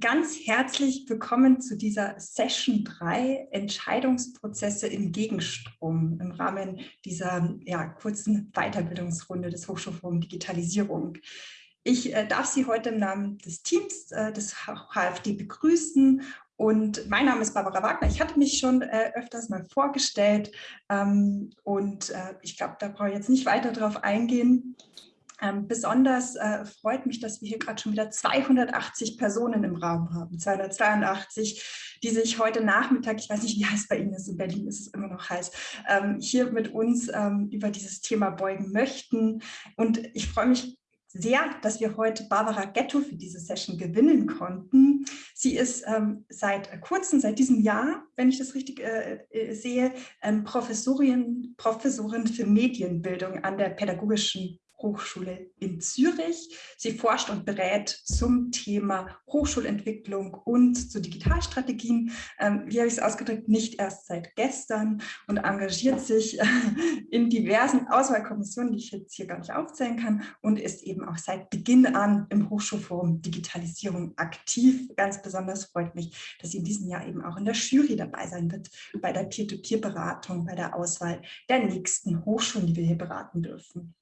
ganz herzlich willkommen zu dieser Session 3 Entscheidungsprozesse im Gegenstrom im Rahmen dieser ja, kurzen Weiterbildungsrunde des Hochschulforum Digitalisierung. Ich äh, darf Sie heute im Namen des Teams äh, des HFD begrüßen und mein Name ist Barbara Wagner. Ich hatte mich schon äh, öfters mal vorgestellt ähm, und äh, ich glaube, da brauche ich jetzt nicht weiter drauf eingehen. Ähm, besonders äh, freut mich, dass wir hier gerade schon wieder 280 Personen im Raum haben, 282, die sich heute Nachmittag, ich weiß nicht, wie heiß bei Ihnen ist, in Berlin ist es immer noch heiß, ähm, hier mit uns ähm, über dieses Thema beugen möchten. Und ich freue mich sehr, dass wir heute Barbara Ghetto für diese Session gewinnen konnten. Sie ist ähm, seit kurzem, seit diesem Jahr, wenn ich das richtig äh, äh sehe, ähm, Professorin, Professorin für Medienbildung an der Pädagogischen Hochschule in Zürich. Sie forscht und berät zum Thema Hochschulentwicklung und zu Digitalstrategien. Ähm, wie habe ich es ausgedrückt? Nicht erst seit gestern und engagiert sich äh, in diversen Auswahlkommissionen, die ich jetzt hier gar nicht aufzählen kann und ist eben auch seit Beginn an im Hochschulforum Digitalisierung aktiv. Ganz besonders freut mich, dass sie in diesem Jahr eben auch in der Jury dabei sein wird, bei der Peer-to-Peer-Beratung, bei der Auswahl der nächsten Hochschulen, die wir hier beraten dürfen.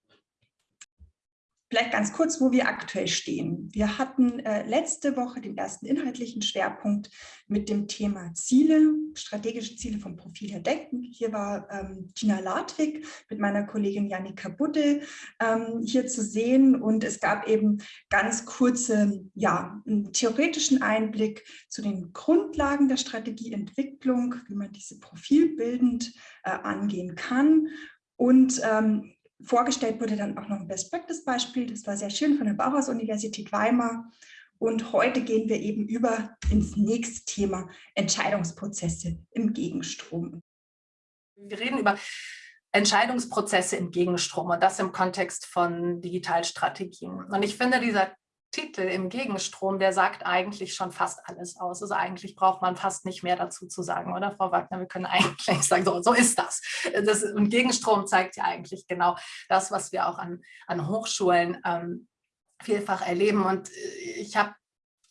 Vielleicht ganz kurz, wo wir aktuell stehen. Wir hatten äh, letzte Woche den ersten inhaltlichen Schwerpunkt mit dem Thema Ziele, strategische Ziele vom Profil her denken. Hier war ähm, Tina Ladwig mit meiner Kollegin Janika Budde ähm, hier zu sehen und es gab eben ganz kurze, ja, einen theoretischen Einblick zu den Grundlagen der Strategieentwicklung, wie man diese profilbildend äh, angehen kann und ähm, Vorgestellt wurde dann auch noch ein Best-Practice-Beispiel, das war sehr schön von der Bauhaus-Universität Weimar. Und heute gehen wir eben über ins nächste Thema Entscheidungsprozesse im Gegenstrom. Wir reden über Entscheidungsprozesse im Gegenstrom und das im Kontext von Digitalstrategien. Und ich finde, dieser Titel im Gegenstrom, der sagt eigentlich schon fast alles aus. Also eigentlich braucht man fast nicht mehr dazu zu sagen, oder Frau Wagner? Wir können eigentlich sagen, so, so ist das. das. Und Gegenstrom zeigt ja eigentlich genau das, was wir auch an, an Hochschulen ähm, vielfach erleben. Und äh, ich habe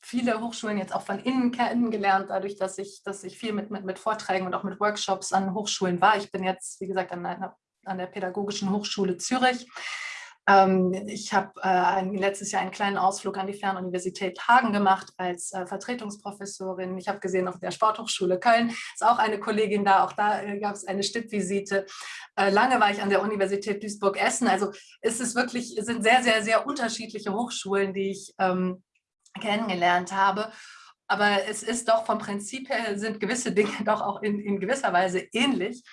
viele Hochschulen jetzt auch von innen kennengelernt, dadurch, dass ich, dass ich viel mit, mit, mit Vorträgen und auch mit Workshops an Hochschulen war. Ich bin jetzt, wie gesagt, an, einer, an der Pädagogischen Hochschule Zürich ich habe äh, letztes Jahr einen kleinen Ausflug an die Fernuniversität Hagen gemacht als äh, Vertretungsprofessorin. Ich habe gesehen, auf der Sporthochschule Köln ist auch eine Kollegin da. Auch da äh, gab es eine Stippvisite. Äh, lange war ich an der Universität Duisburg-Essen. Also ist es wirklich, sind sehr, sehr, sehr unterschiedliche Hochschulen, die ich ähm, kennengelernt habe. Aber es ist doch vom Prinzip her, sind gewisse Dinge doch auch in, in gewisser Weise ähnlich.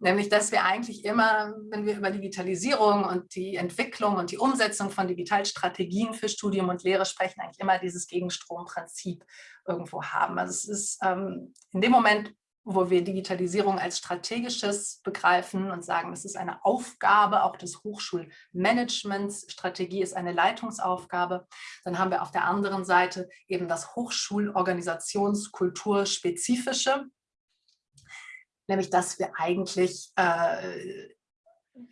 Nämlich, dass wir eigentlich immer, wenn wir über Digitalisierung und die Entwicklung und die Umsetzung von Digitalstrategien für Studium und Lehre sprechen, eigentlich immer dieses Gegenstromprinzip irgendwo haben. Also es ist ähm, in dem Moment, wo wir Digitalisierung als strategisches begreifen und sagen, es ist eine Aufgabe auch des Hochschulmanagements, Strategie ist eine Leitungsaufgabe, dann haben wir auf der anderen Seite eben das Hochschulorganisationskulturspezifische, nämlich dass wir eigentlich äh,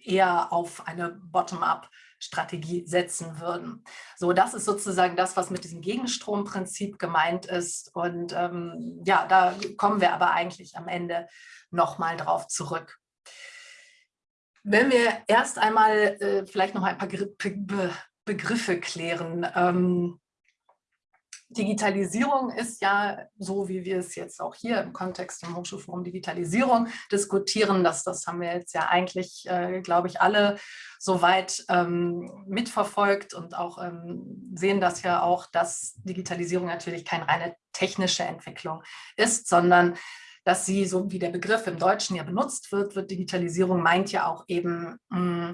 eher auf eine Bottom-up-Strategie setzen würden. So, das ist sozusagen das, was mit diesem Gegenstromprinzip gemeint ist. Und ähm, ja, da kommen wir aber eigentlich am Ende nochmal drauf zurück. Wenn wir erst einmal äh, vielleicht noch ein paar Begriffe klären. Ähm, Digitalisierung ist ja, so wie wir es jetzt auch hier im Kontext im Hochschulforum Digitalisierung diskutieren, das, das haben wir jetzt ja eigentlich, äh, glaube ich, alle soweit ähm, mitverfolgt und auch ähm, sehen das ja auch, dass Digitalisierung natürlich keine reine technische Entwicklung ist, sondern dass sie, so wie der Begriff im Deutschen ja benutzt wird, wird Digitalisierung meint ja auch eben mh, hm,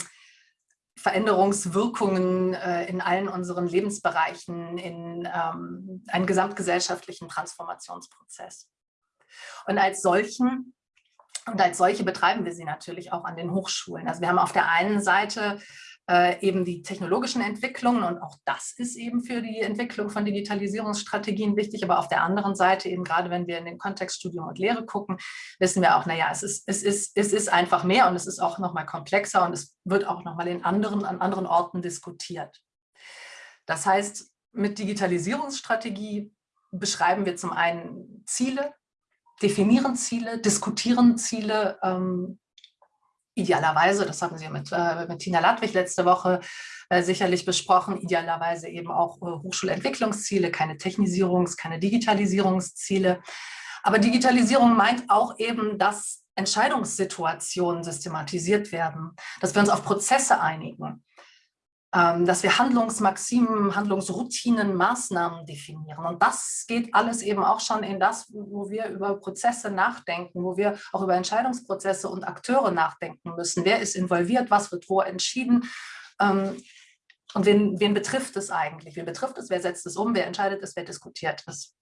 Veränderungswirkungen äh, in allen unseren Lebensbereichen, in ähm, einen gesamtgesellschaftlichen Transformationsprozess. Und als solchen Und als solche betreiben wir sie natürlich auch an den Hochschulen. Also wir haben auf der einen Seite äh, eben die technologischen Entwicklungen und auch das ist eben für die Entwicklung von Digitalisierungsstrategien wichtig, aber auf der anderen Seite eben gerade wenn wir in den Kontext Studium und Lehre gucken, wissen wir auch, naja, es ist, es ist, es ist einfach mehr und es ist auch nochmal komplexer und es wird auch nochmal in anderen, an anderen Orten diskutiert. Das heißt, mit Digitalisierungsstrategie beschreiben wir zum einen Ziele, definieren Ziele, diskutieren Ziele, ähm, idealerweise, das haben Sie mit, äh, mit Tina Ladwig letzte Woche äh, sicherlich besprochen, idealerweise eben auch äh, Hochschulentwicklungsziele, keine Technisierungs-, keine Digitalisierungsziele. Aber Digitalisierung meint auch eben, dass Entscheidungssituationen systematisiert werden, dass wir uns auf Prozesse einigen, dass wir Handlungsmaximen, Handlungsroutinen, Maßnahmen definieren. Und das geht alles eben auch schon in das, wo wir über Prozesse nachdenken, wo wir auch über Entscheidungsprozesse und Akteure nachdenken müssen. Wer ist involviert, was wird wo entschieden? Ähm, und wen, wen betrifft es eigentlich? Wen betrifft es? Wer setzt es um? Wer entscheidet es? Wer diskutiert es?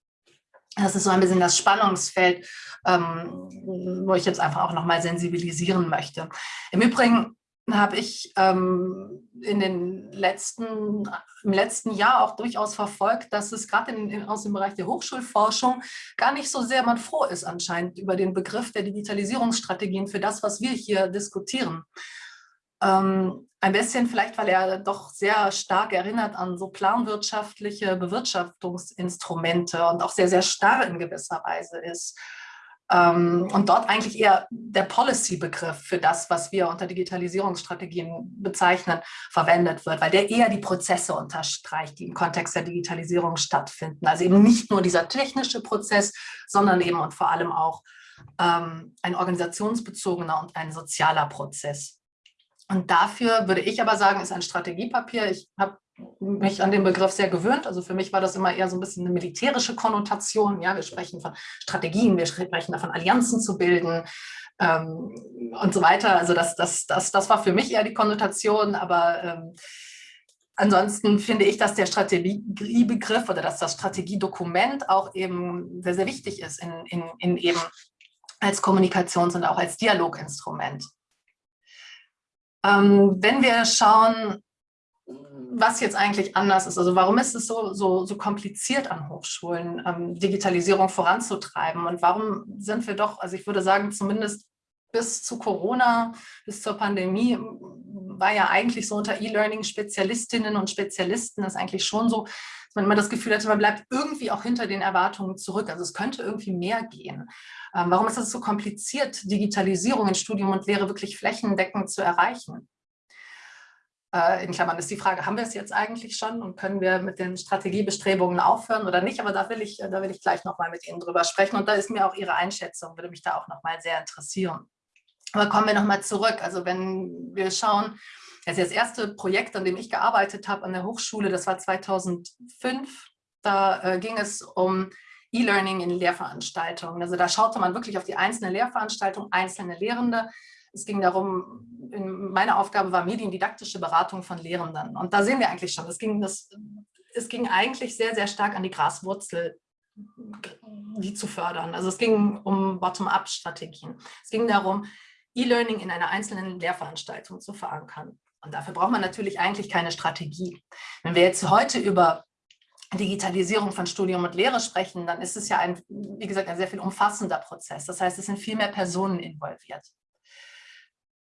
Das ist so ein bisschen das Spannungsfeld, ähm, wo ich jetzt einfach auch nochmal sensibilisieren möchte. Im Übrigen habe ich ähm, in den letzten, im letzten Jahr auch durchaus verfolgt, dass es gerade aus dem Bereich der Hochschulforschung gar nicht so sehr man froh ist anscheinend über den Begriff der Digitalisierungsstrategien für das, was wir hier diskutieren. Ähm, ein bisschen vielleicht, weil er doch sehr stark erinnert an so planwirtschaftliche Bewirtschaftungsinstrumente und auch sehr, sehr starr in gewisser Weise ist. Ähm, und dort eigentlich eher der Policy-Begriff für das, was wir unter Digitalisierungsstrategien bezeichnen, verwendet wird, weil der eher die Prozesse unterstreicht, die im Kontext der Digitalisierung stattfinden. Also eben nicht nur dieser technische Prozess, sondern eben und vor allem auch ähm, ein organisationsbezogener und ein sozialer Prozess. Und dafür würde ich aber sagen, ist ein Strategiepapier. Ich habe mich an den Begriff sehr gewöhnt. Also für mich war das immer eher so ein bisschen eine militärische Konnotation. Ja, wir sprechen von Strategien, wir sprechen davon, Allianzen zu bilden ähm, und so weiter. Also das, das, das, das war für mich eher die Konnotation, aber ähm, ansonsten finde ich, dass der Strategiebegriff oder dass das Strategiedokument auch eben sehr, sehr wichtig ist in, in, in eben als Kommunikations- und auch als Dialoginstrument. Ähm, wenn wir schauen, was jetzt eigentlich anders ist. Also warum ist es so, so, so kompliziert an Hochschulen, ähm, Digitalisierung voranzutreiben? Und warum sind wir doch, also ich würde sagen, zumindest bis zu Corona, bis zur Pandemie, war ja eigentlich so unter E-Learning-Spezialistinnen und Spezialisten ist eigentlich schon so, dass man immer das Gefühl hatte, man bleibt irgendwie auch hinter den Erwartungen zurück. Also es könnte irgendwie mehr gehen. Ähm, warum ist es so kompliziert, Digitalisierung in Studium und Lehre wirklich flächendeckend zu erreichen? Äh, in Klammern ist die Frage, haben wir es jetzt eigentlich schon und können wir mit den Strategiebestrebungen aufhören oder nicht? Aber da will ich, da will ich gleich nochmal mit Ihnen drüber sprechen und da ist mir auch Ihre Einschätzung, würde mich da auch nochmal sehr interessieren. Aber kommen wir nochmal zurück. Also wenn wir schauen, also das erste Projekt, an dem ich gearbeitet habe an der Hochschule, das war 2005. Da äh, ging es um E-Learning in Lehrveranstaltungen. Also da schaute man wirklich auf die einzelne Lehrveranstaltung, einzelne Lehrende, es ging darum, meine Aufgabe war mediendidaktische Beratung von Lehrenden. Und da sehen wir eigentlich schon, es ging, das, es ging eigentlich sehr, sehr stark an die Graswurzel, die zu fördern. Also es ging um Bottom-up-Strategien. Es ging darum, E-Learning in einer einzelnen Lehrveranstaltung zu verankern. Und dafür braucht man natürlich eigentlich keine Strategie. Wenn wir jetzt heute über Digitalisierung von Studium und Lehre sprechen, dann ist es ja ein, wie gesagt, ein sehr viel umfassender Prozess. Das heißt, es sind viel mehr Personen involviert.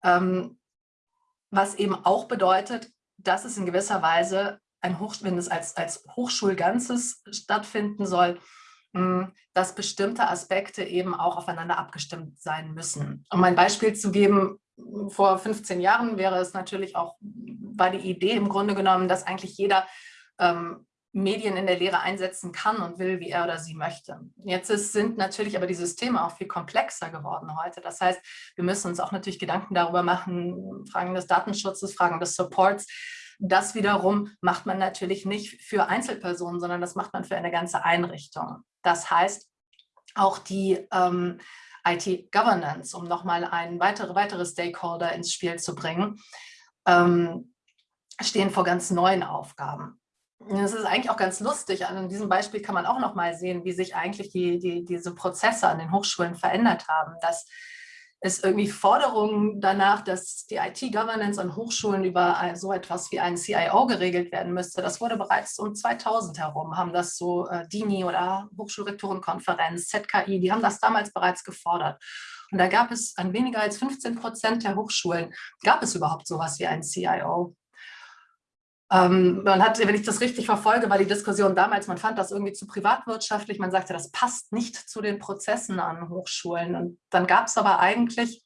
Ähm, was eben auch bedeutet, dass es in gewisser Weise, ein Hoch, wenn es als, als Hochschulganzes stattfinden soll, hm, dass bestimmte Aspekte eben auch aufeinander abgestimmt sein müssen. Um ein Beispiel zu geben, vor 15 Jahren wäre es natürlich auch, war die Idee im Grunde genommen, dass eigentlich jeder ähm, Medien in der Lehre einsetzen kann und will, wie er oder sie möchte. Jetzt ist, sind natürlich aber die Systeme auch viel komplexer geworden heute. Das heißt, wir müssen uns auch natürlich Gedanken darüber machen, Fragen des Datenschutzes, Fragen des Supports. Das wiederum macht man natürlich nicht für Einzelpersonen, sondern das macht man für eine ganze Einrichtung. Das heißt, auch die ähm, IT-Governance, um nochmal einen weitere, weitere Stakeholder ins Spiel zu bringen, ähm, stehen vor ganz neuen Aufgaben. Das ist eigentlich auch ganz lustig. An diesem Beispiel kann man auch noch mal sehen, wie sich eigentlich die, die, diese Prozesse an den Hochschulen verändert haben. Dass es irgendwie Forderungen danach, dass die IT-Governance an Hochschulen über so etwas wie einen CIO geregelt werden müsste. Das wurde bereits um 2000 herum, haben das so äh, DINI oder Hochschulrektorenkonferenz, ZKI, die haben das damals bereits gefordert. Und da gab es an weniger als 15 Prozent der Hochschulen, gab es überhaupt sowas wie einen CIO. Ähm, man hat, wenn ich das richtig verfolge, war die Diskussion damals, man fand das irgendwie zu privatwirtschaftlich, man sagte, das passt nicht zu den Prozessen an Hochschulen. Und dann gab es aber eigentlich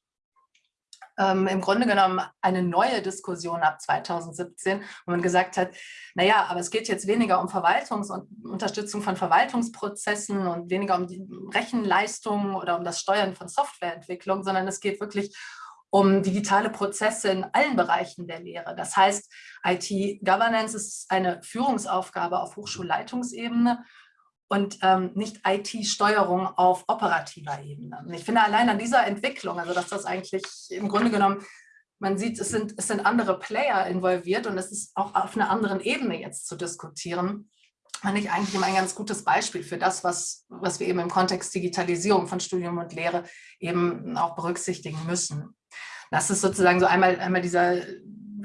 ähm, im Grunde genommen eine neue Diskussion ab 2017, wo man gesagt hat, naja, aber es geht jetzt weniger um Verwaltungs- und Unterstützung von Verwaltungsprozessen und weniger um die Rechenleistungen oder um das Steuern von Softwareentwicklung, sondern es geht wirklich um digitale Prozesse in allen Bereichen der Lehre. Das heißt, IT-Governance ist eine Führungsaufgabe auf Hochschulleitungsebene und ähm, nicht IT-Steuerung auf operativer Ebene. Und ich finde allein an dieser Entwicklung, also dass das eigentlich im Grunde genommen, man sieht, es sind, es sind andere Player involviert und es ist auch auf einer anderen Ebene jetzt zu diskutieren, fand ich eigentlich immer ein ganz gutes Beispiel für das, was, was wir eben im Kontext Digitalisierung von Studium und Lehre eben auch berücksichtigen müssen. Das ist sozusagen so einmal, einmal dieser,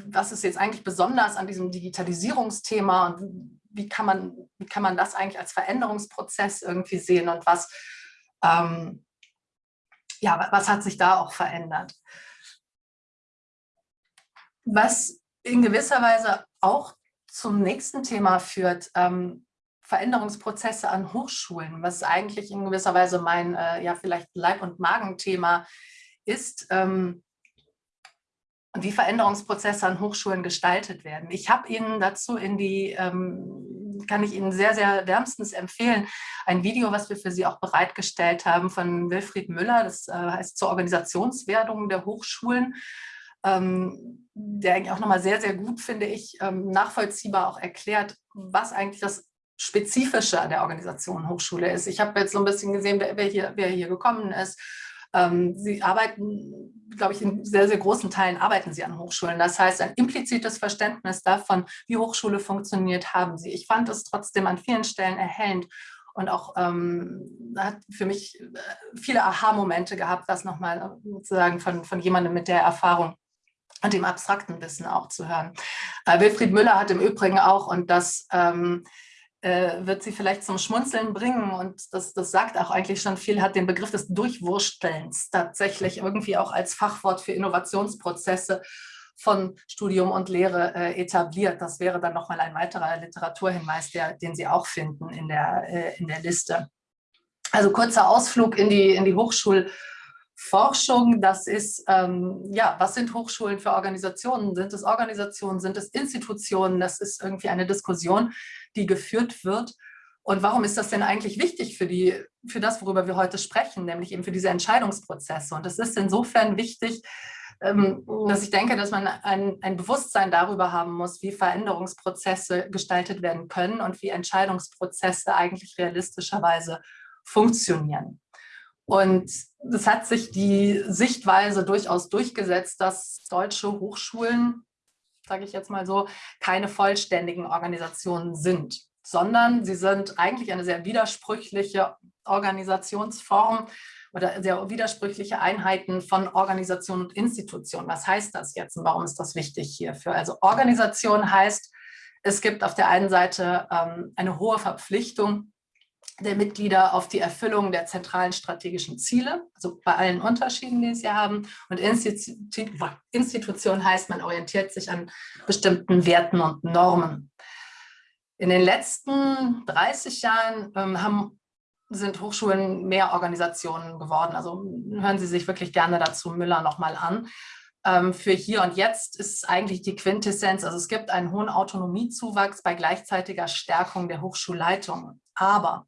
was ist jetzt eigentlich besonders an diesem Digitalisierungsthema und wie kann man, wie kann man das eigentlich als Veränderungsprozess irgendwie sehen und was, ähm, ja, was hat sich da auch verändert? Was in gewisser Weise auch zum nächsten Thema führt, ähm, Veränderungsprozesse an Hochschulen, was eigentlich in gewisser Weise mein, äh, ja, vielleicht Leib- und Magenthema ist. Ähm, wie Veränderungsprozesse an Hochschulen gestaltet werden. Ich habe Ihnen dazu in die, ähm, kann ich Ihnen sehr, sehr wärmstens empfehlen, ein Video, was wir für Sie auch bereitgestellt haben von Wilfried Müller, das äh, heißt zur Organisationswerdung der Hochschulen, der eigentlich auch nochmal sehr, sehr gut, finde ich, ähm, nachvollziehbar auch erklärt, was eigentlich das Spezifische an der Organisation Hochschule ist. Ich habe jetzt so ein bisschen gesehen, wer, hier, wer hier gekommen ist ähm, sie arbeiten, glaube ich, in sehr, sehr großen Teilen arbeiten sie an Hochschulen. Das heißt, ein implizites Verständnis davon, wie Hochschule funktioniert, haben sie. Ich fand es trotzdem an vielen Stellen erhellend und auch ähm, hat für mich äh, viele Aha-Momente gehabt, das nochmal sozusagen von, von jemandem mit der Erfahrung und dem abstrakten Wissen auch zu hören. Äh, Wilfried Müller hat im Übrigen auch, und das ähm, äh, wird sie vielleicht zum Schmunzeln bringen und das, das sagt auch eigentlich schon viel, hat den Begriff des Durchwurstelns tatsächlich irgendwie auch als Fachwort für Innovationsprozesse von Studium und Lehre äh, etabliert. Das wäre dann nochmal ein weiterer Literaturhinweis, der, den Sie auch finden in der, äh, in der Liste. Also kurzer Ausflug in die, in die Hochschul- Forschung, das ist, ähm, ja, was sind Hochschulen für Organisationen? Sind es Organisationen, sind es Institutionen? Das ist irgendwie eine Diskussion, die geführt wird. Und warum ist das denn eigentlich wichtig für, die, für das, worüber wir heute sprechen, nämlich eben für diese Entscheidungsprozesse? Und es ist insofern wichtig, ähm, dass ich denke, dass man ein, ein Bewusstsein darüber haben muss, wie Veränderungsprozesse gestaltet werden können und wie Entscheidungsprozesse eigentlich realistischerweise funktionieren. Und es hat sich die Sichtweise durchaus durchgesetzt, dass deutsche Hochschulen, sage ich jetzt mal so, keine vollständigen Organisationen sind, sondern sie sind eigentlich eine sehr widersprüchliche Organisationsform oder sehr widersprüchliche Einheiten von Organisation und Institution. Was heißt das jetzt und warum ist das wichtig hierfür? Also Organisation heißt, es gibt auf der einen Seite ähm, eine hohe Verpflichtung der Mitglieder auf die Erfüllung der zentralen strategischen Ziele, also bei allen Unterschieden, die sie haben. Und Institution heißt, man orientiert sich an bestimmten Werten und Normen. In den letzten 30 Jahren ähm, haben, sind Hochschulen mehr Organisationen geworden. Also hören Sie sich wirklich gerne dazu Müller nochmal an. Ähm, für hier und jetzt ist eigentlich die Quintessenz, also es gibt einen hohen Autonomiezuwachs bei gleichzeitiger Stärkung der Hochschulleitung. Aber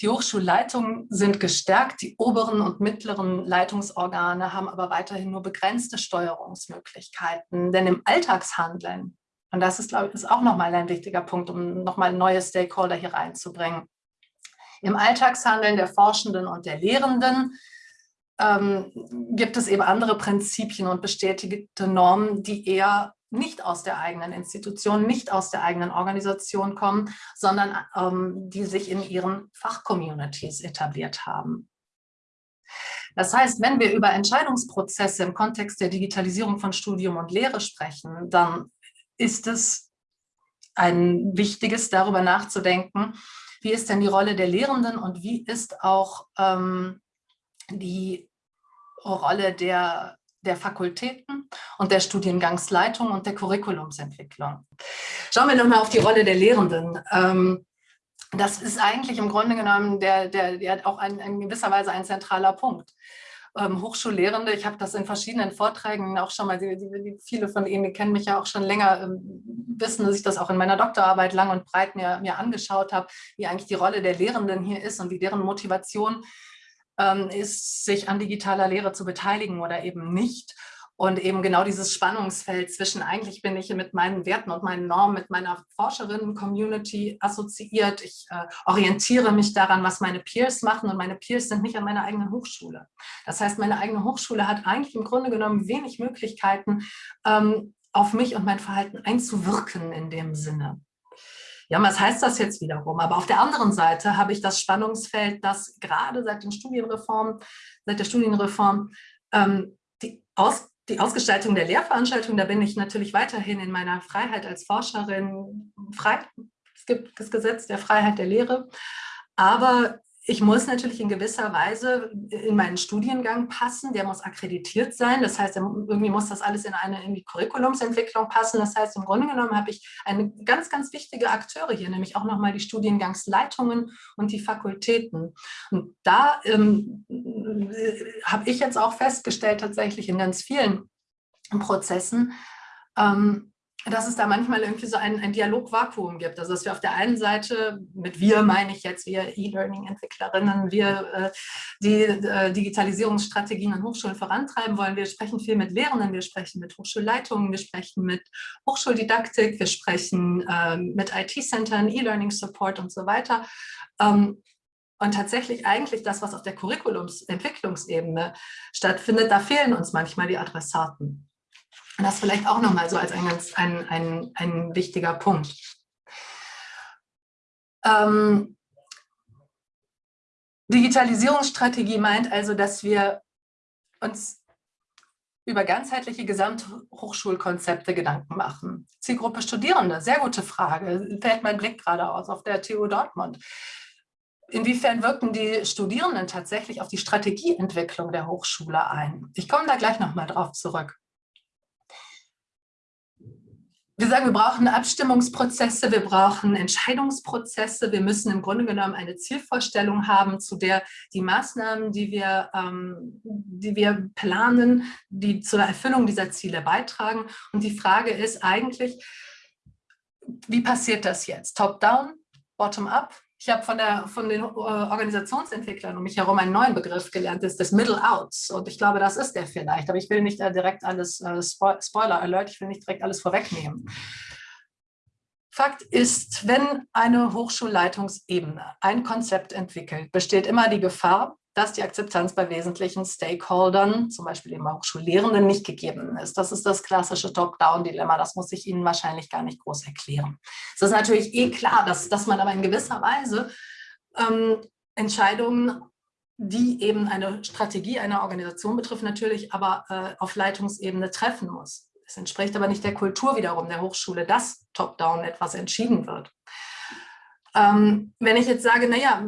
die Hochschulleitungen sind gestärkt, die oberen und mittleren Leitungsorgane haben aber weiterhin nur begrenzte Steuerungsmöglichkeiten. Denn im Alltagshandeln, und das ist, glaube ich, ist auch nochmal ein wichtiger Punkt, um nochmal neue Stakeholder hier reinzubringen, im Alltagshandeln der Forschenden und der Lehrenden ähm, gibt es eben andere Prinzipien und bestätigte Normen, die eher nicht aus der eigenen Institution, nicht aus der eigenen Organisation kommen, sondern ähm, die sich in ihren Fachcommunities etabliert haben. Das heißt, wenn wir über Entscheidungsprozesse im Kontext der Digitalisierung von Studium und Lehre sprechen, dann ist es ein wichtiges, darüber nachzudenken, wie ist denn die Rolle der Lehrenden und wie ist auch ähm, die Rolle der, der Fakultäten und der Studiengangsleitung und der Curriculumsentwicklung. Schauen wir nochmal auf die Rolle der Lehrenden. Ähm, das ist eigentlich im Grunde genommen der, der, der auch ein, in gewisser Weise ein zentraler Punkt. Ähm, Hochschullehrende, ich habe das in verschiedenen Vorträgen auch schon mal, die, die, viele von Ihnen kennen mich ja auch schon länger, ähm, wissen, dass ich das auch in meiner Doktorarbeit lang und breit mir, mir angeschaut habe, wie eigentlich die Rolle der Lehrenden hier ist und wie deren Motivation ist, sich an digitaler Lehre zu beteiligen oder eben nicht. Und eben genau dieses Spannungsfeld zwischen, eigentlich bin ich mit meinen Werten und meinen Normen, mit meiner Forscherinnen-Community assoziiert. Ich äh, orientiere mich daran, was meine Peers machen und meine Peers sind nicht an meiner eigenen Hochschule. Das heißt, meine eigene Hochschule hat eigentlich im Grunde genommen wenig Möglichkeiten, ähm, auf mich und mein Verhalten einzuwirken in dem Sinne. Ja, was heißt das jetzt wiederum? Aber auf der anderen Seite habe ich das Spannungsfeld, dass gerade seit den Studienreformen, seit der Studienreform ähm, die Aus die Ausgestaltung der Lehrveranstaltung, da bin ich natürlich weiterhin in meiner Freiheit als Forscherin frei. Es gibt das Gesetz der Freiheit der Lehre. Aber ich muss natürlich in gewisser Weise in meinen Studiengang passen, der muss akkreditiert sein, das heißt, irgendwie muss das alles in eine irgendwie Curriculumsentwicklung passen, das heißt, im Grunde genommen habe ich eine ganz, ganz wichtige Akteure hier, nämlich auch nochmal die Studiengangsleitungen und die Fakultäten. Und da ähm, habe ich jetzt auch festgestellt, tatsächlich in ganz vielen Prozessen, ähm, dass es da manchmal irgendwie so ein, ein Dialogvakuum gibt. Also dass wir auf der einen Seite, mit wir meine ich jetzt, wir E-Learning-Entwicklerinnen, wir äh, die äh, Digitalisierungsstrategien an Hochschulen vorantreiben wollen. Wir sprechen viel mit Lehrenden, wir sprechen mit Hochschulleitungen, wir sprechen mit Hochschuldidaktik, wir sprechen äh, mit IT-Centern, E-Learning-Support und so weiter. Ähm, und tatsächlich eigentlich das, was auf der Curriculumsentwicklungsebene stattfindet, da fehlen uns manchmal die Adressaten. Das vielleicht auch nochmal so als ein, ganz, ein, ein, ein wichtiger Punkt. Ähm, Digitalisierungsstrategie meint also, dass wir uns über ganzheitliche Gesamthochschulkonzepte Gedanken machen. Zielgruppe Studierende, sehr gute Frage, fällt mein Blick gerade aus auf der TU Dortmund. Inwiefern wirken die Studierenden tatsächlich auf die Strategieentwicklung der Hochschule ein? Ich komme da gleich nochmal drauf zurück wir sagen, wir brauchen Abstimmungsprozesse, wir brauchen Entscheidungsprozesse, wir müssen im Grunde genommen eine Zielvorstellung haben, zu der die Maßnahmen, die wir, ähm, die wir planen, die zur Erfüllung dieser Ziele beitragen. Und die Frage ist eigentlich, wie passiert das jetzt? Top-down, bottom-up? Ich habe von, von den äh, Organisationsentwicklern um mich herum einen neuen Begriff gelernt, das ist das Middle Outs. Und ich glaube, das ist der vielleicht. Aber ich will nicht direkt alles, äh, Spoiler Alert, ich will nicht direkt alles vorwegnehmen. Fakt ist, wenn eine Hochschulleitungsebene ein Konzept entwickelt, besteht immer die Gefahr, dass die Akzeptanz bei wesentlichen Stakeholdern, zum Beispiel eben Hochschullehrenden, nicht gegeben ist. Das ist das klassische Top-Down-Dilemma, das muss ich Ihnen wahrscheinlich gar nicht groß erklären. Es ist natürlich eh klar, dass, dass man aber in gewisser Weise ähm, Entscheidungen, die eben eine Strategie einer Organisation betrifft, natürlich aber äh, auf Leitungsebene treffen muss. Es entspricht aber nicht der Kultur wiederum der Hochschule, dass top-down etwas entschieden wird. Ähm, wenn ich jetzt sage, naja,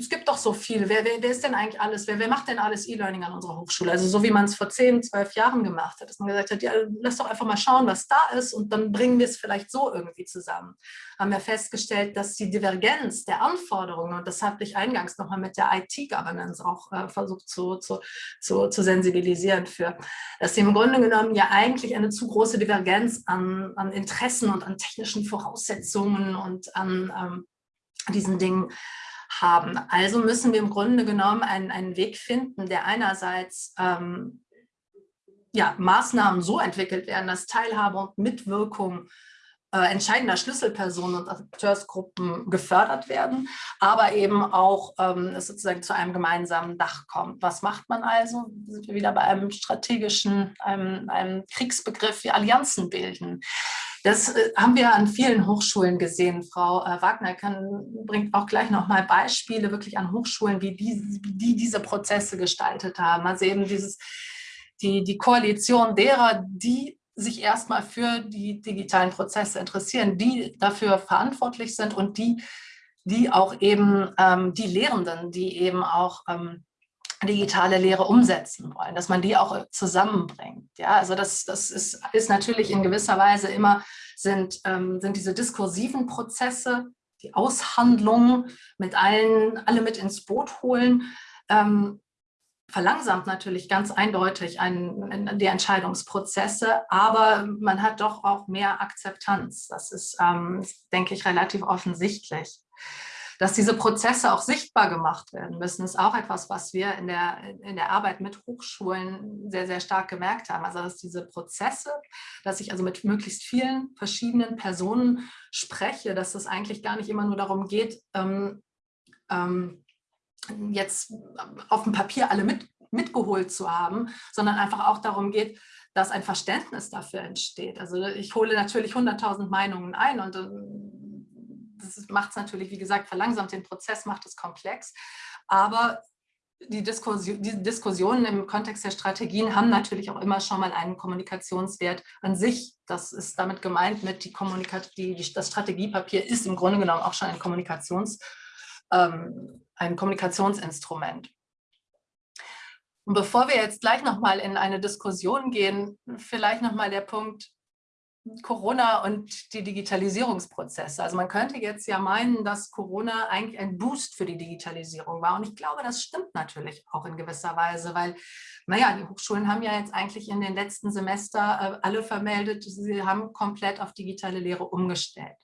es gibt doch so viel, wer, wer, wer ist denn eigentlich alles, wer, wer macht denn alles E-Learning an unserer Hochschule? Also so wie man es vor 10, 12 Jahren gemacht hat, dass man gesagt hat, ja, lass doch einfach mal schauen, was da ist und dann bringen wir es vielleicht so irgendwie zusammen. Haben wir festgestellt, dass die Divergenz der Anforderungen, und das habe ich eingangs nochmal mit der IT-Governance auch äh, versucht zu, zu, zu, zu sensibilisieren für, dass sie im Grunde genommen ja eigentlich eine zu große Divergenz an, an Interessen und an technischen Voraussetzungen und an ähm, diesen Dingen haben. Also müssen wir im Grunde genommen einen, einen Weg finden, der einerseits ähm, ja, Maßnahmen so entwickelt werden, dass Teilhabe und Mitwirkung äh, entscheidender Schlüsselpersonen und Akteursgruppen gefördert werden, aber eben auch ähm, es sozusagen zu einem gemeinsamen Dach kommt. Was macht man also? Sind wir wieder bei einem strategischen, einem, einem Kriegsbegriff wie Allianzen bilden. Das äh, haben wir an vielen Hochschulen gesehen. Frau äh, Wagner kann, bringt auch gleich noch mal Beispiele wirklich an Hochschulen, wie die, wie die diese Prozesse gestaltet haben. Also eben dieses, die, die Koalition derer, die sich erstmal für die digitalen Prozesse interessieren, die dafür verantwortlich sind und die, die auch eben ähm, die Lehrenden, die eben auch ähm, digitale Lehre umsetzen wollen, dass man die auch zusammenbringt. Ja, also das, das ist, ist natürlich in gewisser Weise immer, sind, ähm, sind diese diskursiven Prozesse, die Aushandlungen mit allen, alle mit ins Boot holen, ähm, verlangsamt natürlich ganz eindeutig einen, die Entscheidungsprozesse, aber man hat doch auch mehr Akzeptanz. Das ist, ähm, denke ich, relativ offensichtlich. Dass diese Prozesse auch sichtbar gemacht werden müssen, ist auch etwas, was wir in der, in der Arbeit mit Hochschulen sehr, sehr stark gemerkt haben. Also dass diese Prozesse, dass ich also mit möglichst vielen verschiedenen Personen spreche, dass es eigentlich gar nicht immer nur darum geht, ähm, ähm, jetzt auf dem Papier alle mit, mitgeholt zu haben, sondern einfach auch darum geht, dass ein Verständnis dafür entsteht. Also ich hole natürlich 100.000 Meinungen ein und ähm, das macht es natürlich, wie gesagt, verlangsamt den Prozess, macht es komplex. Aber die, Diskussion, die Diskussionen im Kontext der Strategien haben natürlich auch immer schon mal einen Kommunikationswert an sich. Das ist damit gemeint mit die die, die, das Strategiepapier ist im Grunde genommen auch schon ein Kommunikations, ähm, ein Kommunikationsinstrument. Und bevor wir jetzt gleich nochmal in eine Diskussion gehen, vielleicht nochmal der Punkt Corona und die Digitalisierungsprozesse. Also man könnte jetzt ja meinen, dass Corona eigentlich ein Boost für die Digitalisierung war. Und ich glaube, das stimmt natürlich auch in gewisser Weise, weil, naja, die Hochschulen haben ja jetzt eigentlich in den letzten Semester äh, alle vermeldet, sie haben komplett auf digitale Lehre umgestellt.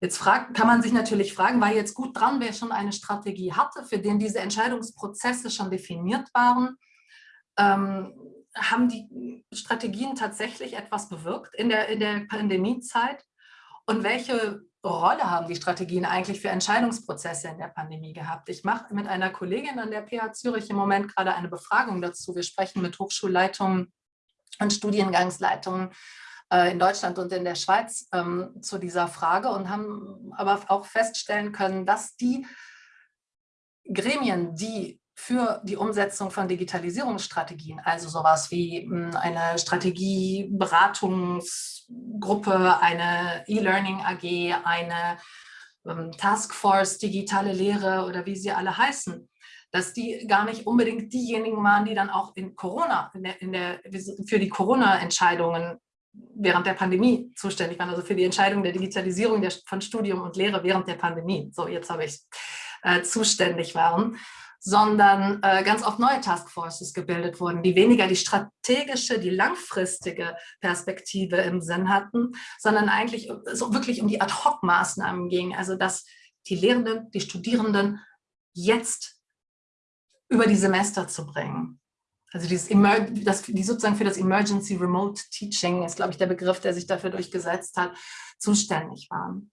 Jetzt fragt, kann man sich natürlich fragen, war jetzt gut dran, wer schon eine Strategie hatte, für den diese Entscheidungsprozesse schon definiert waren? Ähm, haben die Strategien tatsächlich etwas bewirkt in der, in der Pandemiezeit? Und welche Rolle haben die Strategien eigentlich für Entscheidungsprozesse in der Pandemie gehabt? Ich mache mit einer Kollegin an der PH Zürich im Moment gerade eine Befragung dazu. Wir sprechen mit Hochschulleitungen und Studiengangsleitungen äh, in Deutschland und in der Schweiz ähm, zu dieser Frage und haben aber auch feststellen können, dass die Gremien, die für die Umsetzung von Digitalisierungsstrategien, also sowas wie hm, eine Strategieberatungsgruppe, eine E-Learning AG, eine ähm, Taskforce Digitale Lehre oder wie sie alle heißen, dass die gar nicht unbedingt diejenigen waren, die dann auch in Corona, in der, in der, für die Corona-Entscheidungen während der Pandemie zuständig waren, also für die Entscheidung der Digitalisierung der, von Studium und Lehre während der Pandemie. So, jetzt habe ich äh, zuständig waren sondern äh, ganz oft neue Taskforces gebildet wurden, die weniger die strategische, die langfristige Perspektive im Sinn hatten, sondern eigentlich so wirklich um die Ad-Hoc-Maßnahmen ging, also dass die Lehrenden, die Studierenden jetzt über die Semester zu bringen. Also dieses Emer das, die sozusagen für das Emergency Remote Teaching ist, glaube ich, der Begriff, der sich dafür durchgesetzt hat, zuständig waren.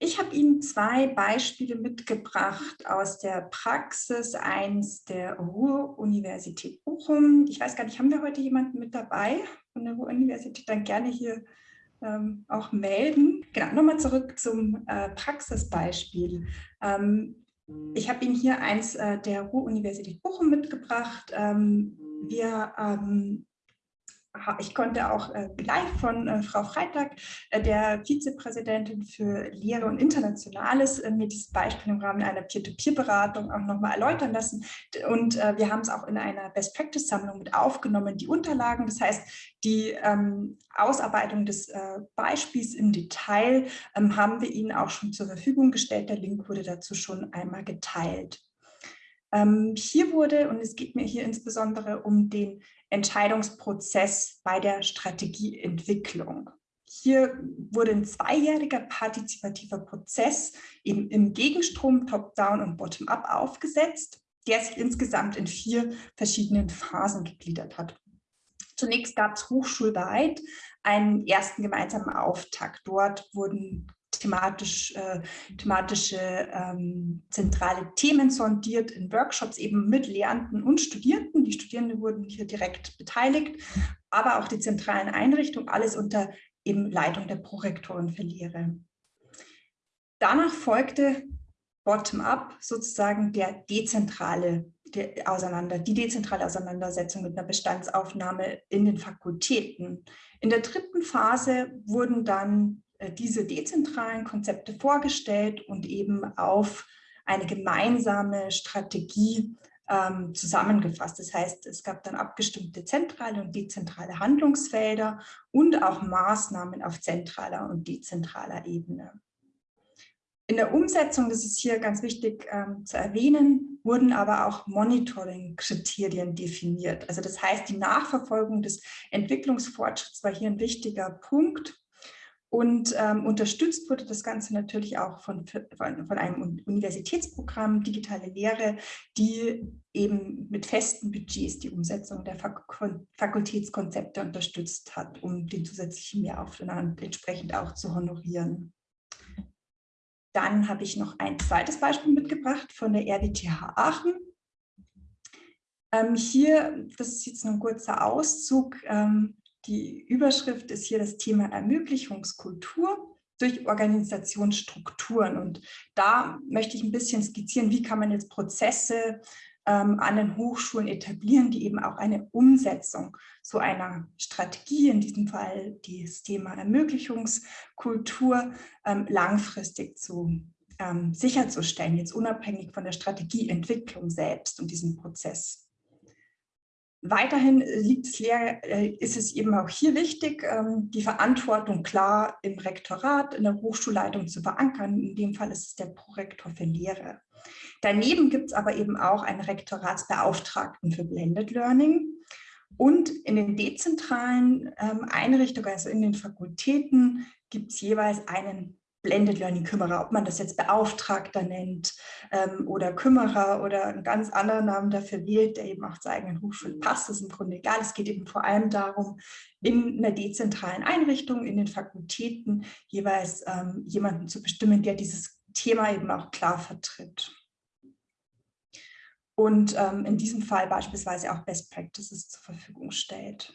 Ich habe Ihnen zwei Beispiele mitgebracht aus der Praxis, eins der Ruhr-Universität Bochum. Ich weiß gar nicht, haben wir heute jemanden mit dabei von der Ruhr-Universität? Dann gerne hier ähm, auch melden. Genau, nochmal zurück zum äh, Praxisbeispiel. Ähm, ich habe Ihnen hier eins äh, der Ruhr-Universität Bochum mitgebracht. Ähm, wir ähm, ich konnte auch äh, live von äh, Frau Freitag, äh, der Vizepräsidentin für Lehre und Internationales, mir dieses Beispiel im Rahmen einer Peer-to-Peer-Beratung auch nochmal erläutern lassen. Und wir haben es auch in einer Best-Practice-Sammlung mit aufgenommen, die Unterlagen. Das heißt, die ähm, Ausarbeitung des Beispiels im Detail ähm, haben wir Ihnen auch schon zur Verfügung gestellt. Der Link wurde dazu schon einmal geteilt. Ähm, hier wurde, und es geht mir hier insbesondere um den Entscheidungsprozess bei der Strategieentwicklung. Hier wurde ein zweijähriger partizipativer Prozess eben im Gegenstrom Top-Down und Bottom-Up aufgesetzt, der sich insgesamt in vier verschiedenen Phasen gegliedert hat. Zunächst gab es hochschulweit einen ersten gemeinsamen Auftakt. Dort wurden thematisch, äh, thematische ähm, zentrale Themen sondiert in Workshops eben mit Lehrenden und Studierenden. Die Studierenden wurden hier direkt beteiligt, aber auch die zentralen Einrichtungen, alles unter eben Leitung der Prorektoren für Lehre. Danach folgte bottom-up sozusagen der dezentrale die, auseinander, die dezentrale Auseinandersetzung mit einer Bestandsaufnahme in den Fakultäten. In der dritten Phase wurden dann diese dezentralen Konzepte vorgestellt und eben auf eine gemeinsame Strategie ähm, zusammengefasst. Das heißt, es gab dann abgestimmte zentrale und dezentrale Handlungsfelder und auch Maßnahmen auf zentraler und dezentraler Ebene. In der Umsetzung, das ist hier ganz wichtig ähm, zu erwähnen, wurden aber auch Monitoring-Kriterien definiert. Also das heißt, die Nachverfolgung des Entwicklungsfortschritts war hier ein wichtiger Punkt. Und ähm, unterstützt wurde das Ganze natürlich auch von, von, einem Universitätsprogramm Digitale Lehre, die eben mit festen Budgets die Umsetzung der Fak Fakultätskonzepte unterstützt hat, um den zusätzlichen Mehraufwand entsprechend auch zu honorieren. Dann habe ich noch ein zweites Beispiel mitgebracht von der RWTH Aachen. Ähm, hier, das ist jetzt ein kurzer Auszug, ähm, die Überschrift ist hier das Thema Ermöglichungskultur durch Organisationsstrukturen. Und da möchte ich ein bisschen skizzieren, wie kann man jetzt Prozesse ähm, an den Hochschulen etablieren, die eben auch eine Umsetzung so einer Strategie, in diesem Fall das Thema Ermöglichungskultur, ähm, langfristig zu ähm, sicherzustellen, jetzt unabhängig von der Strategieentwicklung selbst und diesem Prozess. Weiterhin liegt es äh, ist es eben auch hier wichtig, ähm, die Verantwortung klar im Rektorat, in der Hochschulleitung zu verankern. In dem Fall ist es der Prorektor für Lehre. Daneben gibt es aber eben auch einen Rektoratsbeauftragten für Blended Learning. Und in den dezentralen ähm, Einrichtungen, also in den Fakultäten, gibt es jeweils einen Blended Learning Kümmerer, ob man das jetzt Beauftragter nennt ähm, oder Kümmerer oder einen ganz anderen Namen dafür wählt, der eben auch zur eigenen Hochschule passt, ist im Grunde egal. Es geht eben vor allem darum, in einer dezentralen Einrichtung, in den Fakultäten jeweils ähm, jemanden zu bestimmen, der dieses Thema eben auch klar vertritt und ähm, in diesem Fall beispielsweise auch Best Practices zur Verfügung stellt.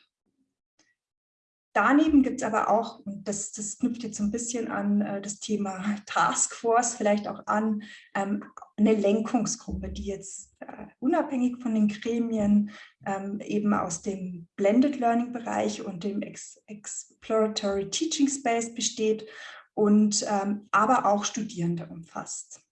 Daneben gibt es aber auch, und das, das knüpft jetzt so ein bisschen an äh, das Thema Taskforce, vielleicht auch an, ähm, eine Lenkungsgruppe, die jetzt äh, unabhängig von den Gremien ähm, eben aus dem Blended Learning Bereich und dem Ex Exploratory Teaching Space besteht und ähm, aber auch Studierende umfasst.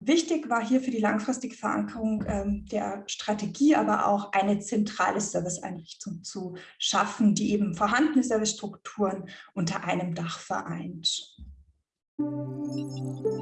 Wichtig war hier für die langfristige Verankerung ähm, der Strategie aber auch eine zentrale Serviceeinrichtung zu schaffen, die eben vorhandene Servicestrukturen unter einem Dach vereint. Musik